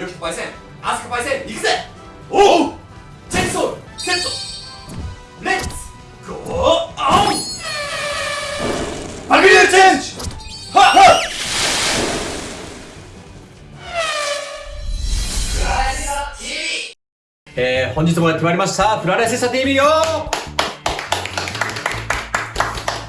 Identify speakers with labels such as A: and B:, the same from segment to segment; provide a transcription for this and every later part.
A: よしパイセンアスカパイセン行くぜ。おう。チェンソーセット。レッツゴーオン
B: バグリューチェンジ。はっ。はっ
C: えー、本日もやってまいりました、フラレセサ TV よ。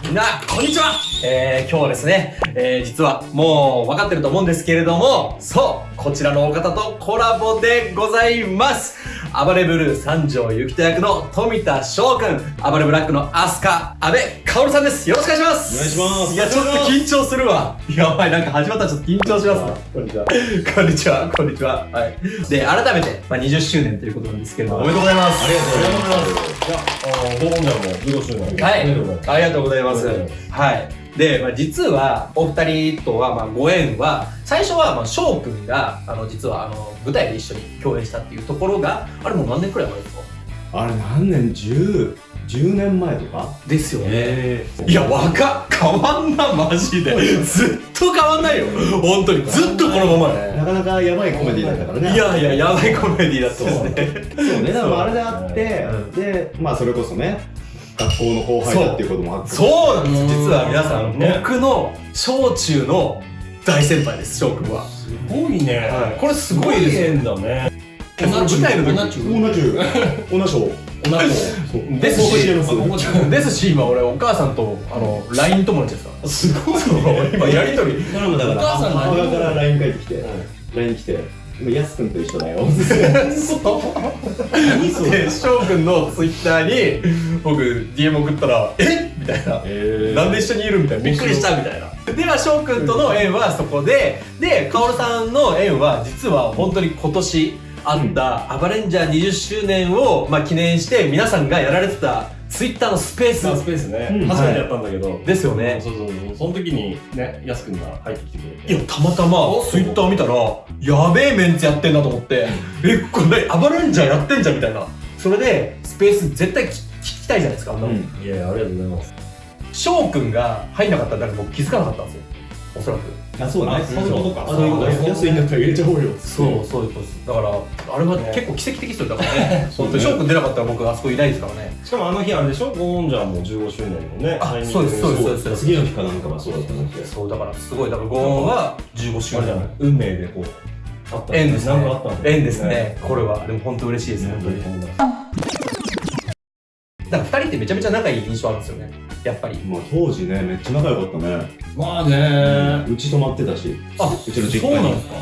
C: みんな、こんにちは。えー、今日はですね、えー、実はもう分かってると思うんですけれども、そう。こちらのお方とコラボでございます暴れブルー三条ゆきと役の富田翔くん、暴れブラックのアスカ、阿部薫さんですよろしくお願いします
B: お願いします
C: いや、ちょっと緊張するわ。やばい、なんか始まったらちょっと緊張しますわ。
B: こんにちは
C: こんにちは、こんにちは。はい。で、改めて、まあ、20周年ということなんですけれども、おめでとうございます。
B: ありがとうございますいやあーンジャーも15周年
C: はい。
B: おめでとうございます
C: ありがとうございます。はい。で、まあ、実は、お二人とは、まあ、ご縁は、最初は、まあ、翔くんが、あの、実は、あの、舞台で一緒に共演したっていうところが、あれもう何年くらい前ですか？
D: あれ何年？10, 10年前とか？
C: ですよね。
B: え
C: いや、若っ変わんな、マジで。ずっと変わんないよ。本当に。ずっとこのままね。
D: なかなかやばいコメディだったからね
C: いやいや、やばいコメディだったですね。
D: そうねだからあれであって、
C: うん
D: でまあそれこそね学校の後輩だっていうこともあって
C: そうなんです。
B: うん
C: 実は皆さん、
B: ね
C: 僕の小中の大先輩です、翔くんは。
B: すごいね。
C: はい。これすごいですよ。
B: 縁だね。
C: その舞台の時
B: 同じ。
D: 同じ。同じ。賞
B: 同じ。
C: ですし今俺お母さんと、あの、LINE 友達ですから。
B: すごい。
C: そう今やりとり。
D: だから。
B: お母さん何
D: 母親から LINE 返ってきて。LINE 来て今やすくんと一緒だよ。
B: 何そ
C: で、翔くんのツイッターに、僕、DM 送ったら、えみたいな。
D: え
C: なんで一緒にいる？みたいな。びっくりしたみたいな。で、まあ、翔くんとの縁はそこで、で、カオルさんの縁は、実は本当に今年あった、アバレンジャー20周年を、まあ、記念して、皆さんがやられてた、ツイッターのスペース。
B: スペースね、
D: うん。
B: 初めてやったんだけど、
C: ですよね。
B: そうそうそう。その時にねやすくんが入ってきてくれて。
C: いや、たまたま、ツイッター見たら、やべえメンツやってんなと思って、え、これ、アバレンジャーやってんじゃんみたいな。それで、スペース絶対聞聞きたいじゃないですか、あん
B: いやありがとうございます
C: 翔くんが入んなかったら、なんか僕気づかなかったんですよ。おそらく。
D: あそうね
B: あそういうことか
D: そういうこと
B: あそうい
D: んだったら入れちゃおうよ
C: そう、そういうことです。だから、あれは結構奇跡的ですよ。だからね、本当に翔くん出なかったら僕あそこいないですからね。
B: しかもあの日あれでしょ？ゴーンジャーも15周年のね
C: あそうですそうですそうです
D: 次の日かなんかはそうだったんだけど
C: そう、だからすごい、だからゴーンは15周年
B: じゃない？運命でこうあったん
C: ですね
B: なんかあったんだ。
C: 縁ですね。これは。でも本当嬉しいです、本当に。だから二人ってめちゃめちゃ仲いい印象あるんですよね。やっぱり。
D: まあ当時ねめっちゃ仲良かったね。
B: まあね。
D: うち泊まってたし。
C: あ
D: うちの実
C: そう
D: 家に
C: なんですか。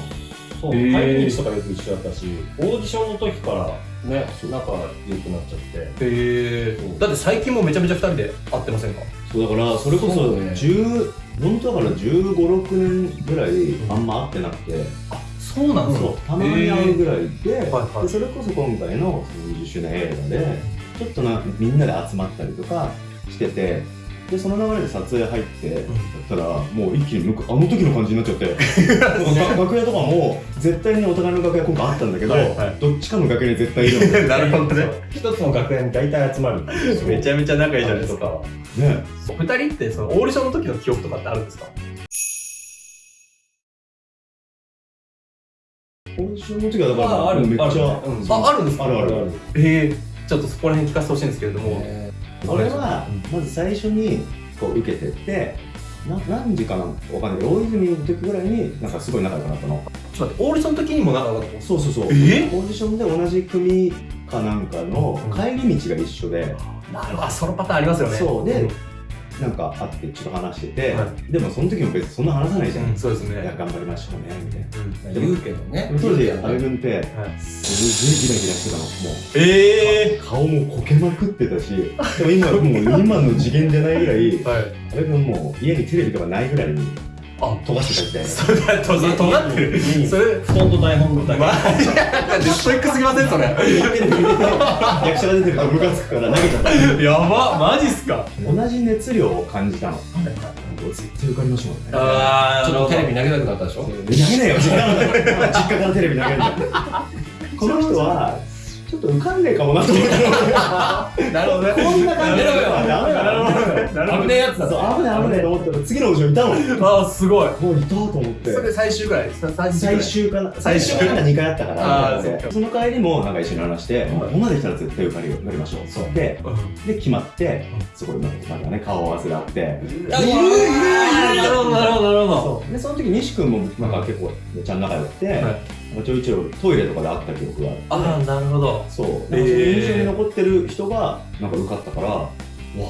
B: そう、帰り道とかよく一緒だったし、オーディションの時からね、仲良くなっちゃって。
C: へえ。だって最近もめちゃめちゃ二人で会ってませんか？
D: そうだからそれこ
B: そ
D: そう
B: ね。
D: 10本当だから1 5 6年ぐらいあんま会ってなくて、
C: そうなん
D: そうたまに会うぐらいで,、それこそ今回のその20周年映画でちょっとなみんなで集まったりとかしててでその流れで撮影入って、やったらもう一気に向こうあの時の感じになっちゃって 楽屋とかも絶対にお互いの楽屋今回あったんだけど、
C: はいはい。
D: どっちかの楽屋に絶対いるんだよ
C: なるほどね。
B: 一つの学園に大体集まる。
C: めちゃめちゃ仲いいじゃないですか。
D: ね。
C: 二人ってそのオーディションの時の記憶とかってあるんですか？
D: オーディションの時はだから
B: あある。
D: めっちゃ
B: あ
C: あ、あるんですか？
D: あるあるある。
C: ええちょっとそこら辺聞かせてほしいんですけれども。
D: 俺はまず最初にこう受けてってな何時かなわかんない。大泉の時ぐらいになんかすごい仲良くなったの。
C: ちょっと待って、オーディションの時にも仲良かった
D: そうそうそう。
C: え
D: オーディションで同じ組かなんかの
C: うん。
D: 帰り道が一緒で、
C: なるほど、あそのパターンありますよね。
D: そう。で
C: ん
D: なんか会ってちょっと話してて、
C: は
D: でもその時も別にそんな話さないじゃん、
C: うんそうです
D: いや
C: ね。
D: 頑張りましょうねみたいな。
C: うん。
B: 言うけどね。
D: 当時阿部君って
C: はい。
D: すげえギラギラしてたの。も
C: ええ
D: う顔もこけまくってたしでも今もう今の次元じゃないぐらい
C: はい。
D: 阿部君もう家にテレビとかないぐらいに
C: あ、
D: 飛ばしてた時代
C: それだと、それ尖ってる。それ、
B: 布団と台本だけ。
C: マジでストイックすぎませんそれ。
D: 役者が出てるとムカつくから投げちゃった。
C: やば、マジっすか。
D: 同じ熱量を感じたの。絶対受かりましょうね。
C: あ
B: ちょっとテレビ投げなくなったでしょ？
D: 投げないよ。実家から実家からテレビ投げるんだこの人はっと浮かんねえかもなと思って。
C: なるほどね。
D: こんな感じ。
C: やめろよ。
D: ダメだ。
C: なるほどね危ねえやつだ
D: そう危ない危ないと思ったら次の後ろにいたの？
C: ああすごい。
D: もういたと思って
C: それ最終ぐらい？最終
D: 最終かな。
C: 最終
D: 最終か2回あったから。
C: そ
D: の帰りもなんか一緒に話して、ここまで来たら絶対受かり受かりましょう
B: そう。
D: で
C: うん。
D: で決まってそこでなんかまたね顔合わせがあって。
C: いるいるいるなるほどなるほどなるほど
D: そうでその時西君もなんか結構めっちゃ仲良くて、ちょいちょいトイレとかで会った記憶があって。
C: ああなるほど。
D: そう、
C: えー
D: なんかその印象に残ってる人がなんか受かったから、わっと思っ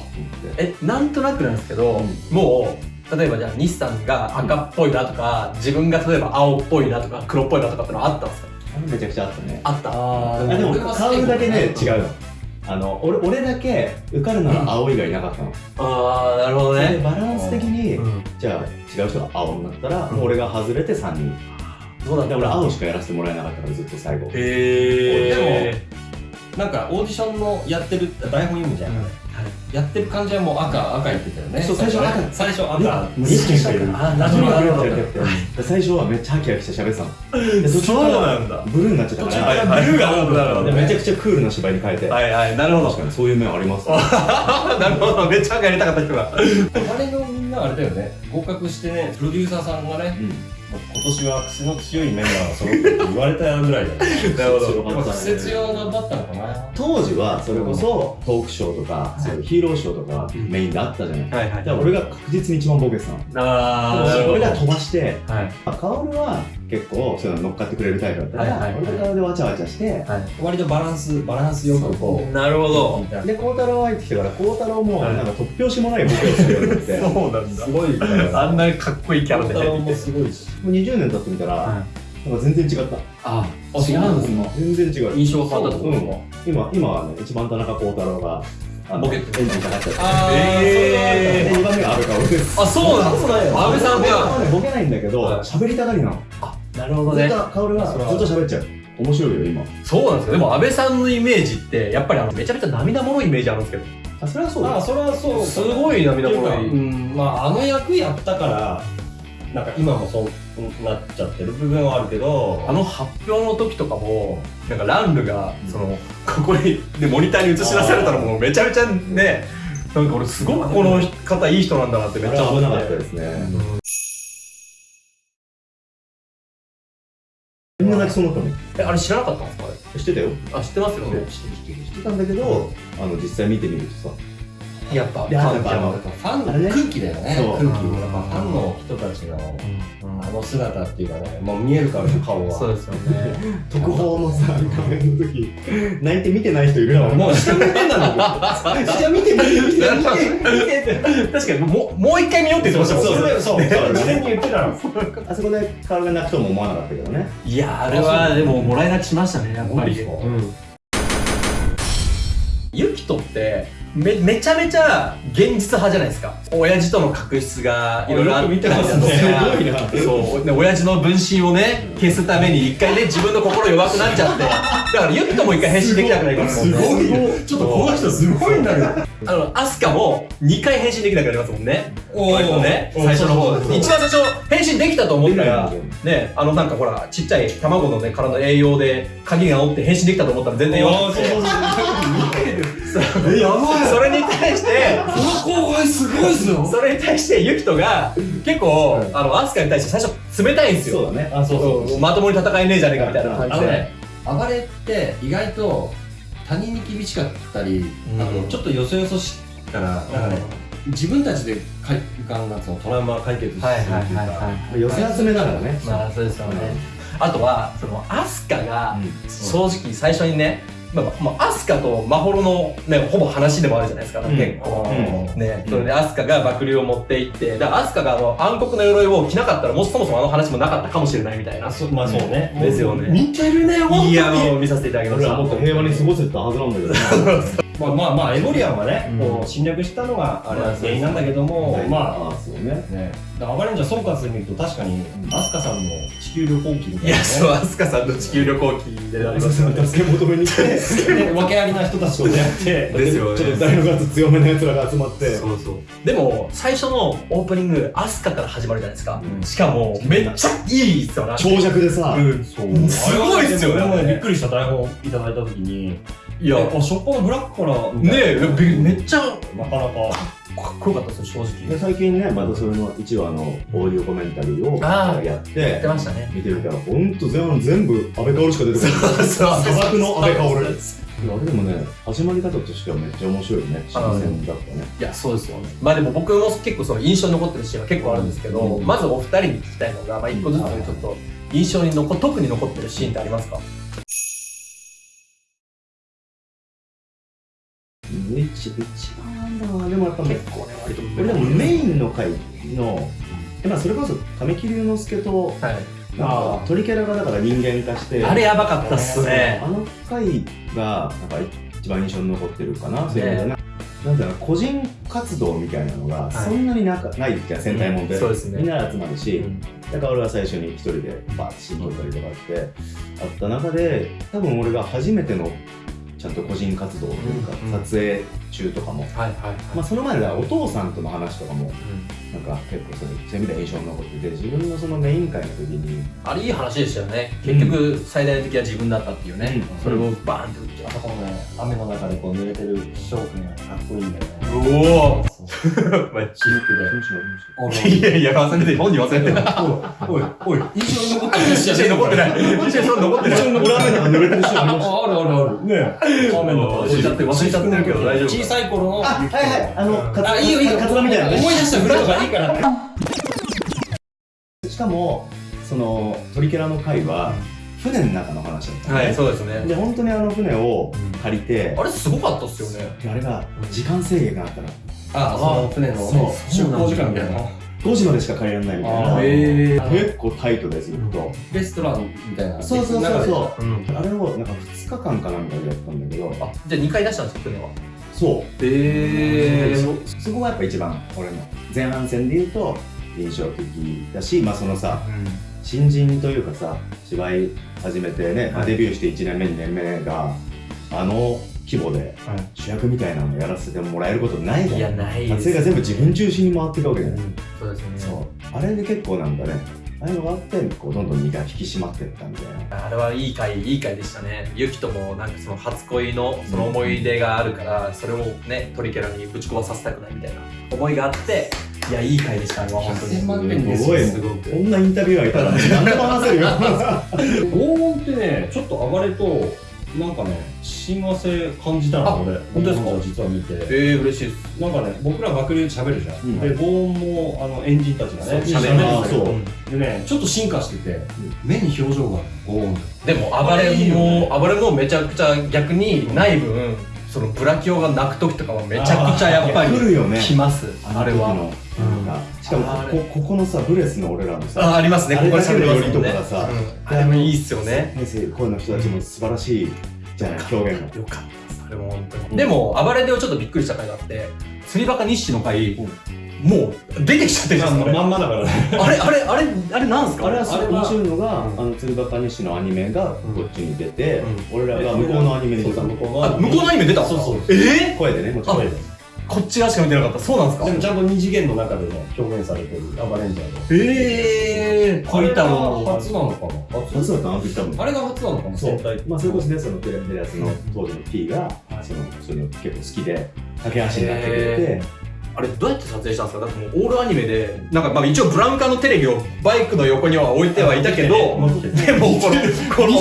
D: て。
C: えなんとなくなんですけど、もう例えばじゃあ西さんが赤っぽいなとか、自分が例えば青っぽいなとか黒っぽいなとかってのあったんですか？
D: あれめちゃくちゃあったね。
C: あった。
B: あ
D: あでも顔だけね、違
B: う。
D: うの。あの、俺、俺だけ受かるなら青以外なかったの。
C: ああなるほど
D: それで
C: ね
D: バランス的に、
C: うん。
D: じゃあ違う人が青になったら、
C: うん。
D: 俺が外れて3人。
C: そうだ
D: で、俺青しかやらせてもらえなかったからずっと最後。
C: へえ
B: なんかオーディションのやってる台本読むじゃん。やってる感じはもう赤赤言ってたよね。
D: そう最初赤
B: 最初赤。
D: もう一気にしたい
C: あなるほどなるほど。
D: で最初はめっちゃハキハキして喋ってたの。
C: そうなんだ。
D: ブルーになっちゃったから、
C: はいはいブルーが多くなるほど
D: でめちゃくちゃクールな芝居に変えて、
C: はいはい。なるほど。
D: 確かにそういう面ありますね。
C: なるほど。めっちゃ赤やりたかった人が。
B: あれのみんなあれだよね。合格してね、プロデューサーさんがね、
D: うん。
B: もう今年は癖の強いメンバーが揃ってるって言われたぐらいだ。
C: なるほど
B: やっぱ癖強がだったのかな。
D: 当時はそれこそトークショーとか、そういうヒーローショーとかメインであったじゃない。
C: はいはい
D: じゃあ俺が確実に一番ボケてたの。
C: ああ
D: 俺が飛ばして、
C: はい
D: まあ、カオルは結構そういうの乗っかってくれるタイプだったから、
C: はいはいはい
D: 俺とカオルでわちゃわちゃして、
C: はい
B: 割とバランス、バランスよくこう。
C: なるほど
D: で、孝太郎入ってきてから、孝太郎も
C: はい
D: なんか突拍子もないボケをするようになって、も
C: そうなんだ
B: すごいから。
C: あんなかっこいいキャラで
B: 太郎もすごいし。
D: う20年経ってみたら、
C: は
D: なんか全然違った。
C: あ違うんですか
D: 全然違う。
B: 印象が変わったとですか
D: うん今、今はね、一番田中孝太郎が、
C: ボケて
D: エンジンかかっちゃって。
B: あ
C: え
D: で、2番目が安倍薫です。
C: あそうなんですか安倍さんが
D: はね、ボケないんだけど、
C: はい
D: 喋りたがりなの。
C: なるほどね
D: ずっと薫はずっと喋っちゃう。面白いよ、今。
C: そうなんですよでも安倍さんのイメージってやっぱりあのめちゃめちゃ涙もろいイメージあるんですけど
D: あ、それはそう
B: ああ、
D: だ。
B: それはそう。
C: すごい涙もろい
B: うん、まあ、あの役やったから、なんか今もそうなっちゃってる部分はあるけど、
C: あの発表の時とかもなんかランルがそのここにでモニターに映し出されたらもうめちゃめちゃねなんか俺すごくこの方いい人なんだなってめっちゃ思って。
D: 危なかったですね。みん。な泣きそうになったもん。
C: えあれ知らなかったんですか？あ
D: 知ってたよ。
C: れあ知ってますよね。
D: 知ってた。んだけど、あの、実際見てみるとさ、
C: やっぱ
B: ファンの空気だよね。空気。やっぱファンの人たちのあの姿っていうかね、もう見えるからね、顔は。
C: そうですよね
D: 特報のさ、画面の時、泣いて見てない人いるよ。
B: もう下見てんだもん。
D: 下見て見て 見て見て見て
C: 確かにもうもう一回見ようって言ってましたもん
B: そうそう。事前に言ってたの。
D: あそこで顔が泣くとも思わなかったけどね。
C: いやあれはでももらい泣きしましたねやっぱり
B: う
C: んユキトってめめちゃめちゃ現実派じゃないですか。親父との確執がいろいろあったり
B: す
D: ごいな。
C: そうで親父の分身をね消すために一回ね自分の心弱くなっちゃって。だからユキトも一回変身できなくなりますもんね。
B: すごいよ。ちょっとこの人すごいんだけど。
C: あのアスカも2回変身できなくなりますもんね。割とね最初の方一番最初変身できたと思ったらねあのなんかほらちっちゃい卵のね体の栄養で鍵が折って変身できたと思ったら全然弱くて
B: え、やばい。
C: それに対して
B: この後輩すごいっすよ。
C: それに対してユキトが結構、あのアスカに対して最初冷たいんですよ。
D: そうだね。
B: あ、そうそう。そう。
C: まともに戦えねえじゃねえかみたいな。
B: あ
C: 感じで、
B: のね、暴れって意外と他人に厳しかったり、
C: うん。
B: あのちょっとよそよそしいから、なんかね、自分たちでかいがんなんつうのトラウマ解決するっていうか、
D: 寄せ集めだからね。
C: まあそうですよね、あとはそのアスカが正直最初にね、まあまあ、アスカとマホロの、ね、ほぼ話でもあるじゃないですか、
D: うん。
C: 結構、
D: うん。
C: ね、それでアスカが爆竜を持って行ってだからアスカがあの暗黒の鎧を着なかったらもしそもそもあの話もなかったかもしれないみたいな。
B: あそまあそうね。
C: ですよね。
B: 似てるね、ほんとに。
C: いやもう見させていただきました。
D: もっと平和に過ごせてたはずなんだけどね。
B: まあまあまあエボリアンはね、
C: うん。
B: こう侵略したのがあれは原因なんだけども、
D: はい
B: ま
D: あそうね。
B: あね。だからアバレンジャー総括で見ると確かにアスカさんの地球旅行記みたいな、ね、
C: いや、そう、アスカさんの地球旅行記でありますよね。
D: 助け求めに来て
B: で訳ありな人たちと出会って
C: ですよね
D: ちょっと大の数強めの奴らが集まって
C: そうそう。でも、最初のオープニング、アスカから始まるじゃないですか。
D: うん
C: しかも、めっちゃいいっすよな。
D: 長尺でさ、
C: うん。
B: そう
C: すごいっすよね
B: びっくりした台本いただいた時に
C: いや、
B: えあしょっぱなブラックからみ
C: ね
B: たいな。
C: え、びめっちゃ。か
B: なかなか。
C: っこよかったですよ、正直。
D: で最近ねまたそれの1話のオーディオコメンタリーをやって。
C: やってましたね。
D: 見てみたらほんと全全部安倍薫しか出てこない。砂漠の安倍薫あれでもね始まり方としてはめっちゃ面白いね。新鮮だったね。
C: いや、そうですよね。まあでも僕も結構その印象に残ってるシーンは結構あるんですけど、
D: うん。
C: まずお二人に聞きたいのが、まあ一個ずつちょっと印象に残、特に残ってるシーンってありますか？
D: 一一番だなでもやっぱね
C: 結構ね、割と。
D: 俺でもメインの回のえまあそれこそ神木隆之介と
C: はい。
D: なんか鳥キャラがだから人間化して
C: あれやばかったっすね。
D: あ。の回がなんか一番印象に残ってるかな、そういう意味でねなんだろう個人活動みたいなのが
C: い。
D: そんなになんかないじゃん戦隊もんで、
C: そうですね。
D: みんなで集まるし、
C: うん。
D: だから俺は最初に一人でバーッとシーン撮ったりとかってあった中で多分俺が初めてのちゃんと個人活動というか、
C: うんうん。
D: 撮影中とかも、
C: はいはいはい。
D: まあ、その前ではお父さんとの話とかも
C: うん。
D: なんか結構それそういう意味では印象に残ってて自分のそのメイン会の時に
C: あれいい話でしたよね。結局、最大の敵は自分だったっていうね。
D: うん。
C: それをバーンって打って。
B: あそこのね雨の中でこう濡れてる翔くんがかっこいいんだよね。
C: おお
B: そう私服で
C: いやいや、忘れて、本人忘れてない。
B: おいおい印象に残ってる。
C: 印象に残ってない。印象に残ってない。
D: 俺雨の中濡れてるした
B: あある。あるある。ね雨の中
C: 忘れちゃって忘れちゃってる。けど大丈夫。
B: 小さい頃の
D: あはいはい。あのカツ
B: あいいよいいよ。
D: カツラみたいな。ね
B: 思い出したぐらいとかいいから
D: しかもそのトリケラの回は船の中の話だったのね
C: はい、そうですね。
D: で本当にあの船を借りて
C: あれすごかったっすよね。
D: であれが時間制限があったら
B: あその船のね出港時間みたいな。
D: 5時までしか借りられないみたい
B: あ
D: な。
C: へー。
D: 結構タイトでずっと。
B: レストランみたいな。
D: そうそうそうそう。
C: うん。
D: あれをなんか2日間かなんかでやったんだけど。
C: あ、じゃあ2回出したんですよ、船は。
D: そう。
C: え
D: そそこがやっぱ一番俺の前半戦で言うと印象的だし、まあ、そのさ新人というかさ芝居始めてね、まあデビューして1年目2年目があの規模で主役みたいなのやらせてもらえることないじ
C: い。や、
D: ゃん
C: ない
D: 撮影が全部自分中心に回っていくわけじゃない、
C: そうですね。
D: そう。あれで結構なんかねああいうのがあってこうどんどん身が引き締まっていったみたいな。
C: あれはいい回、いい回でしたね。ユキともなんかその初恋のその思い出があるから、それをね、トリケラにぶち壊させたくないみたいな。思いがあって、いや、いい回でした、あれは。本当に。
B: 1000万点です
D: すごい
C: すごく。
D: こんなインタビュアーいたら何でも話せるよ。
B: 拷問ってねちょっと暴れとなんかね親和性感じた
C: あ
B: の俺。
C: 本当ですか？
B: 実は見て。
C: えー、嬉しいです。
B: なんかね僕ら爆流で喋るじゃん、
D: うん。
B: で拷問もあのエンジンたちがね喋るんだ
D: あーそう。
B: けどでねちょっと進化してて、目に表情が拷問
C: でも暴れも、暴れもめちゃくちゃ逆にない分、そのブラキオが泣く時とかはめちゃくちゃやっぱり
D: 来るよね。
C: 来ます、あれは。
D: の。時のなんかしかもこここのさブレスの俺らのさ
C: あ、ありますね、ここで喋りますもんね。
D: だけの寄りとかさ
C: うん。あれもいいっすよね。
D: 声の人たちも素晴らしいじゃない表現が。
C: よかったです、あれも本当に。でも、暴れでちょっとびっくりした回があって、釣りバカ日誌の回、もう出てきちゃってるじゃん、それ
B: まんまだからね。
C: あれ、あれ、あれ、あれなんすか？
D: あれは面白いのが、
B: うん
D: あの鶴岡西のアニメがこっちに出て、
C: う
D: 俺らが向こうのアニメに出たの。
B: 向こうの。
C: あ、向こうのアニメ出た
B: そうそう
C: え？
D: 声でねもちろん
C: あこっち側しか見てなかった。そうなんですか？
B: でもちゃんと二次元の中でね表現されてるアバレンジャーの。
C: えー、
B: あれが
C: 恋太郎
B: 初なのかな？初
D: そうだったの時多分
B: あれが初なのかな？
D: そう。まあそれこそねそのテレビのやつの当時の P が、そのそれを結構好きで駆け足になってくれて
C: へあれどうやって撮影したんですか？だってもうオールアニメでなんかまあ一応ブラウン管のテレビをバイクの横には置いてはいたけどでもこのこの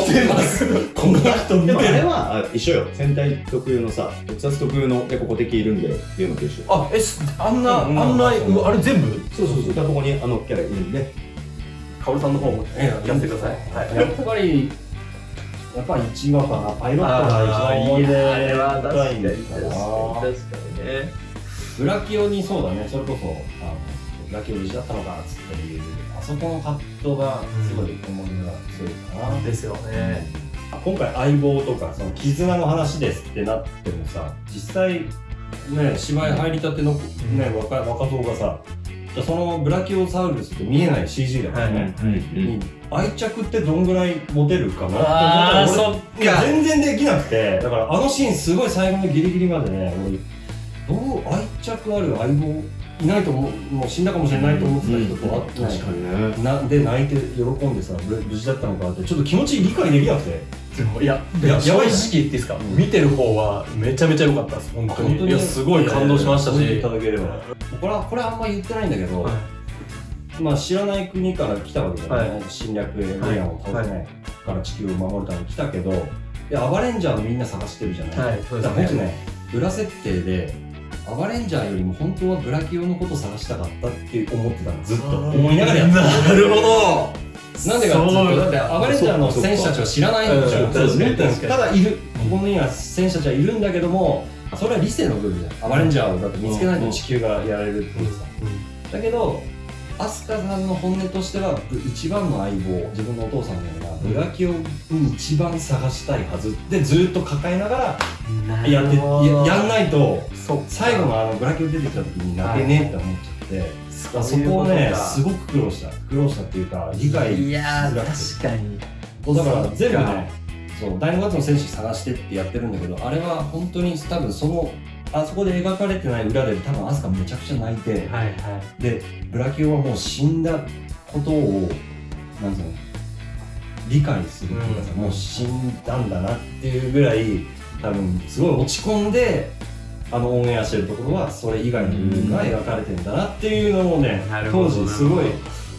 B: この人見
D: でもあ
B: てる
D: れはあ一緒よ。戦隊特有のさ特撮特有のでここ敵いるんでっていうのと一緒。
C: あえすあんなあ
B: うん。
C: んなうあれ全部？
D: そうそうそう。ここにあのキャラいるんで。
C: カオルさんの方もやってください。はい。
B: やっぱりやっぱり1話かな。パイロットが一番思い出深いんだな
C: かにね
B: ブラキオにそうだね。それこそあのブラキオ無事だったのかっつっていうあそこの葛藤がすごい思い出が強いかな、
C: ですよね。
B: 今回相棒とかその絆の話ですってなってもさ実際ね芝居入りたての、ね若若造がさじゃあそのブラキオサウルスって見えない CG だからね、に愛着ってどんぐらい持てるかなって思ったら全然できなくて。だからあのシーンすごい最後のギリギリまでね俺どう愛着ある相棒いないと思うもう死んだかもしれないと思ってた人と会ってない
D: 確かにね。
B: なで泣いて喜んでさ無無事だったのかってちょっと気持ち理解できなくて。
C: でもいや
B: いや
C: 正直言っていいですか、見てる方はめちゃめちゃ良かったです本当に。いやすごい感動しましたし、
B: いただければ。これはこれあんま言ってないんだけど、
C: はい。
B: まあ知らない国から来たわけじゃない、
C: はい。
B: 侵略エイリアンを倒せない。から地球を守るために来たけどいやアバレンジャーのみんな探してるじゃない、
C: はいそうですね。
B: だから僕ね裏設定でアバレンジャーよりも本当はブラキオのこと探したかったって思ってたのずっと。思いながらやってた。
C: なるほど
B: なんでかっていうとだってアバレンジャーの戦士たちは知らないんじゃん。
C: うんそう。ですね
B: ただいるここには戦士たちはいるんだけどもそれは理性の部分じゃんアバレンジャーをだって見つけないと地球がやられるっていうさだけどアスカさんの本音としてはぶ一番の相棒自分のお父さんのようなブラキオに一番探したいはずでずっと抱えながらやってややんないと最後のあのブラキオ出てきた時に泣けねえって思っちゃって、そ
C: そ
B: こをねすごく苦労した。苦労したっていうか理解
C: いや確かに。
B: だから全部ねそう第5月の戦士探してってやってるんだけどあれは本当に多分そのあそこで描かれてない裏で多分アスカめちゃくちゃ泣いて、
C: はいはい。
B: でブラキオはもう死んだことをなんていうの理解するっていうかさ、
C: うん。
B: もう死んだんだなっていうぐらい多分すごい落ち込んであのオンエアしてるところはそれ以外の部分が描かれてんだなっていうのをね、
C: なるほど
B: 当時すごい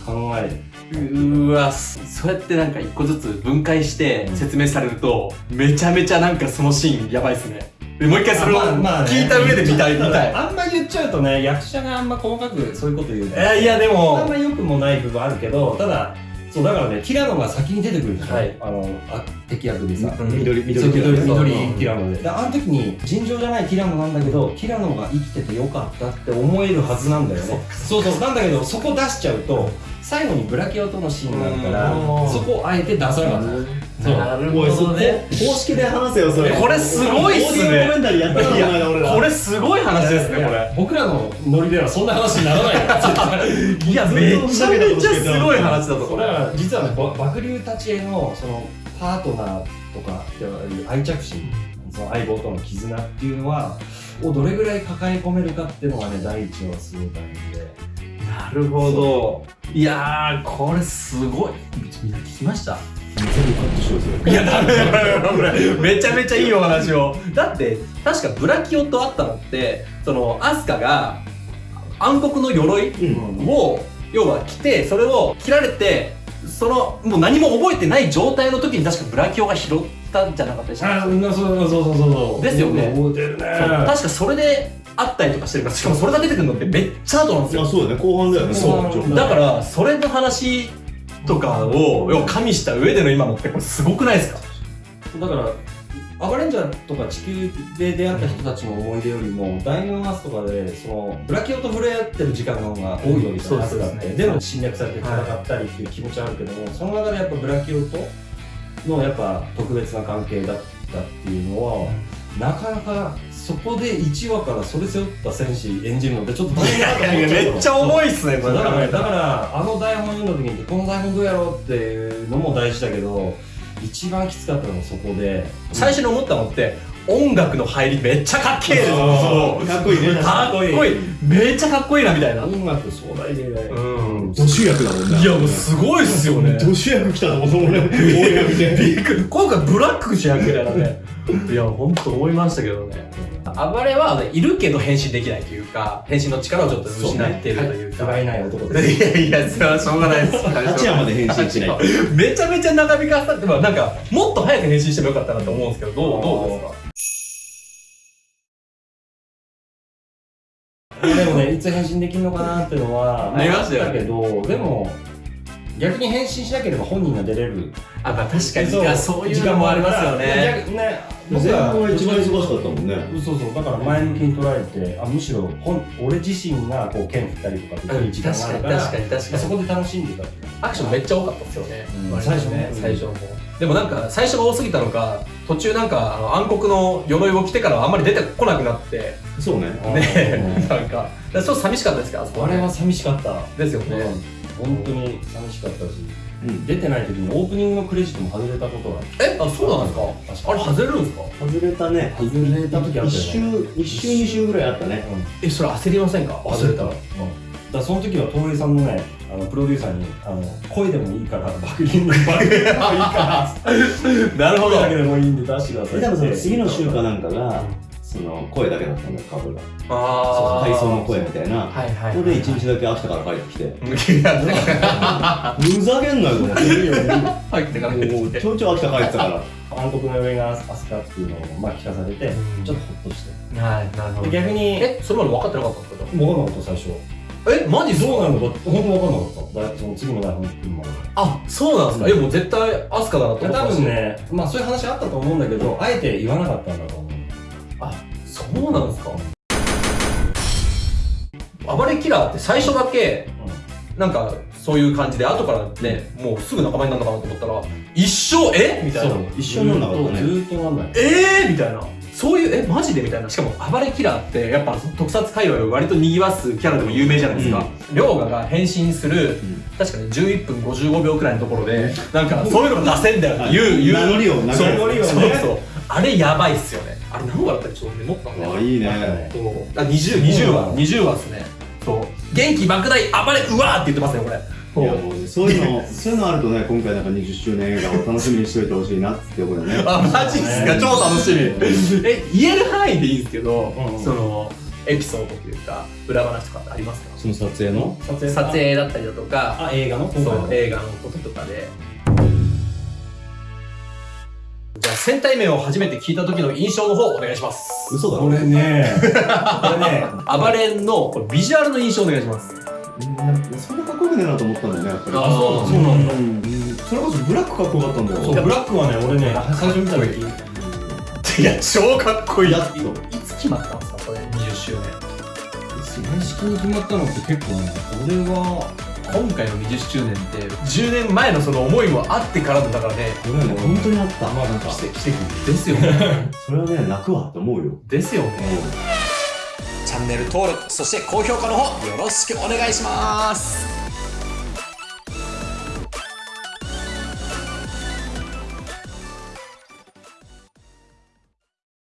B: 考え
C: うーわそそうやってなんか一個ずつ分解して説明されると、めちゃめちゃなんかそのシーンやばいっすね。でもう一回それを聞いた上で見たい見たい。
B: あんま言っちゃうとね役者があんま細かくそういうこと言う
C: いやいやで
B: あん
C: も
B: ま良くもない部分あるけどただそうだからねティラノが先に出てくるでしょ、
C: はい。
B: あのあ敵役でさ、
C: うん。
D: 緑緑
B: 緑緑ティラノで。であの時に尋常じゃないティラノなんだけどティラノが生きててよかったって思えるはずなんだよね。そうそうなんだけどそこ出しちゃうと最後にブラキオとのシーンがあるから
C: うん。
B: そこをあえて出さなかった
C: なるほどね。
D: 公式で話せよそれ。
C: えこれすごいっすね。
D: オーディオコメンタリーやったの
C: いや
D: この間俺ら。
C: これすごい話ですねこれ。
B: 僕らのノリではそんな話にならない
C: いやめちゃめちゃすごい話だとこれ
B: だから実はねば爆竜たちへのそのパートナーとかっていう愛着心その相棒との絆っていうのはをどれぐらい抱え込めるかっていうのがね第一話はすごい大変で。
C: なるほど。いやーこれすごい。みんな聞きました？いやダメダメダメダメめちゃめちゃいいお話を。だって確かブラキオと会ったのってそのアスカが暗黒の鎧
D: うん。
C: を要は着てそれを切られてそのもう何も覚えてない状態の時に確かブラキオが拾ったんじゃなかったでした
B: あそうそうそうそうそう
C: ですよね。
B: 覚えてるね
C: 確かそれで会ったりとかしてるからしかもそれが出てくるのってめっちゃ後なんですよ。
D: あそうだね。後半だよね。
B: そう。
C: だからそれの話とかを要は加味した上での今のってこれすごくないですか？
B: だからアバレンジャーとか地球で出会った人たちの思い出よりも、ダイヤモンドマスとかでそのブラキオと触れ合ってる時間の方が多いわけじゃないですか、
C: そうですね。
B: でも侵略されて戦ったりっていう気持ちはあるけども、その中でやっぱブラキオとのやっぱ特別な関係だったっていうのは、なかなかそこで1話からそれ背負った戦士演じるのってちょっと大変だと思っちゃうの。
C: めっちゃ重いっすねこれ。
B: だからだからあの台本読んだ時にこの台本どうやろうっていうのも大事だけど一番きつかったのはそこで
C: 最初に思ったのって音楽の入りめっちゃかっけえで
D: かっこいいね。
C: かっこいい。めっちゃかっこいいなみたいな。
B: 音楽壮大で、
C: うん。
D: ド主役だもんね。
C: いやもうすごいっすよね。
D: ド主役来たと思 った俺
C: 今回ブラック主役みたいなね。いや本当思いましたけどね暴れは、ね、いるけど変身できないというか変身の力をちょっと失っているというか。
B: 不甲斐ない男です
C: いやいやそれはしょうがないです。
D: 八夜まで変身しない
C: めちゃめちゃ長引かさってまあなんかもっと早く変身してもよかったなと思うんですけどどうどうですか？
B: でもねいつ変身できるのかなっていうのは
C: ありました
B: けどでも逆に返信しなければ本人が出れる
C: あ、まあ確かに、いやそういうのもありますよね。
B: 逆ね
D: 前
B: 僕は
D: 一番忙しかったもんね。
B: そうそうだから前向きに捉えてあむしろ本俺自身がこう剣振ったりとかできる時間があるから
C: 確かに確かに
B: そこで楽しんでたっていう
C: アクションめっちゃ多かったですよね。
B: うん最初ね
C: 最初の方。でもなんか、最初が多すぎたのか、途中なんか、あの暗黒の鎧を着てからはあんまり出てこなくなって、
D: そうね。
C: ね、なんか、だからちょっと寂しかったですけど、あそこね
B: あれは寂しかった
C: ですよね。
B: うん本当に寂しかったし
D: うん。
B: 出てない時にオープニングのクレジットも外れたことが
C: え、あ、そうなんですか？あれ外れるんですか？
D: 外れたね。
B: 外れた時あったね。
D: 周、一周二周ぐらいあったね。
C: え、それ焦りませんか？外れた。ら。
B: だからその時は東映さんのねあのプロデューサーにあの声でもいいからバクリングバクリングでもいいから。
C: なるほど。
B: 声だけでもいいんで出してください
D: で、多分その次の週かなんかが、その声だけだったんだよ、カブが。
C: あ
D: 体操の声みたいな。
C: はいはい。
D: それで一日だけ秋田から帰ってきて。
C: いや、なんか
D: ふざけんなよと思って。
C: 入ってから
D: もうちょいちょい秋田帰ってたから。
B: 暗黒の上がアスカっていうのをまあ聞かされて
C: うん。
B: ちょっとホッとして。
C: はい、なるほ
B: で逆に
C: え、それまで分かってなかったんですか
B: 分かんなかった最初。
C: え、マジ
B: どうな
C: の
B: るのか本当分かんなかった。だその次の台本来るまで
C: あ、そうなんですか？え、もう絶対アスカだなと思ってました
B: 分ねまあそういう話あったと思うんだけどあえて言わなかったんだと思う
C: そうなんですか？暴れキラーって最初だけ、なんか、そういう感じで、後からね、もうすぐ仲間になるのかなと思ったら、一生、え？みたいな。
D: 一緒になんなかったね
B: ずーっとなんない
C: えー？みたいな。そういう、え、マジで？みたいな。しかも、暴れキラーって、やっぱ特撮界隈を割と賑わすキャラでも有名じゃないですか。りょうがが変身する、
D: ん
C: 確かに11分55秒くらいのところで、なんか、そういうのが出せんだよって言う。
D: 名乗りを名乗りをね
C: そうそう。あれやばいっすよね。あれ何話だったっけちょっとメモったんだよ
D: あ、いいね。
C: そう。あ、20、20話、20話っすね。そう。元気莫大、暴れ、うわーって言ってますね、これ。
D: いやもうねそういうの、そういうのあるとね、今回なんか20周年映画を楽しみにしといてほしいなって思うよね。
C: あ、マジっすか、超楽しみ。え、言える範囲でいいんですけど、
B: うんうん。
C: その、エピソードというか、裏話とかってありますか？
D: その撮影の？
B: 撮影
C: 撮影だったりだとか、
B: あ映画の？
C: そう
B: 今回の。
C: 映画のこととかで。じゃあ、戦隊名を初めて聞いた時の印象の方、お願いします。
D: 嘘だろ
B: これね これね
C: 暴れんのこれビジュアルの印象お願いします。
D: うんそんなかっこよくねえなと思ったんだよね、やっぱり。
C: あそう
B: そうなんだ
D: うんそれこそブラックかっこよかったんだよ。
B: そうブラックはね俺ね最初見た時
C: いや、超かっこいい。い
D: やっと
C: つ決まったんですか、これ、20周年。
B: 正式に決まったのって結構ね俺は
C: 今回の20周年って10年前のその思いもあってからのだからね。
D: これはね、本当にあった。
B: まあなんか
C: 奇跡奇跡ですよね。
D: それはね、泣くわって思うよ。
C: ですよね。
A: チャンネル登録そして高評価の方よろしくお願いします